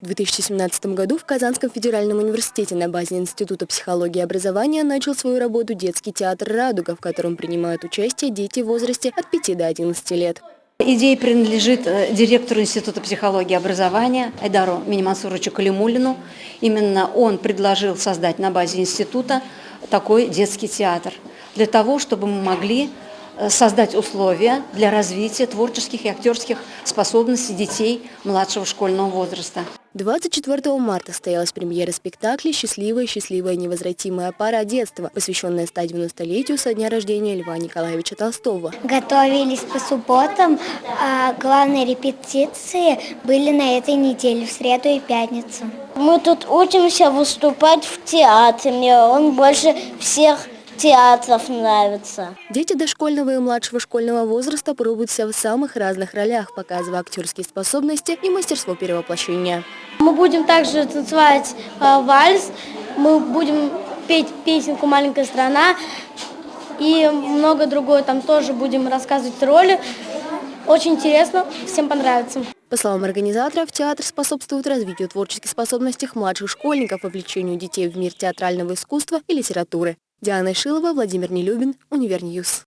В 2017 году в Казанском федеральном университете на базе Института психологии и образования начал свою работу детский театр «Радуга», в котором принимают участие дети в возрасте от 5 до 11 лет. Идея принадлежит э, директору Института психологии и образования Айдару Минимансуровичу Калимулину. Именно он предложил создать на базе института такой детский театр, для того, чтобы мы могли создать условия для развития творческих и актерских способностей детей младшего школьного возраста. 24 марта состоялась премьера спектакля «Счастливая, счастливая, невозвратимая пара детства», посвященная 190-летию со дня рождения Льва Николаевича Толстого. Готовились по субботам, а главные репетиции были на этой неделе, в среду и пятницу. Мы тут учимся выступать в театре, мне он больше всех театров нравится. Дети дошкольного и младшего школьного возраста пробуют себя в самых разных ролях, показывая актерские способности и мастерство перевоплощения. Мы будем также танцевать э, вальс, мы будем петь песенку «Маленькая страна» и много другое. Там тоже будем рассказывать роли. Очень интересно, всем понравится. По словам организаторов, театр способствует развитию творческих способностей младших школьников, вовлечению детей в мир театрального искусства и литературы. Диана Шилова, Владимир Нелюбин, Univer News.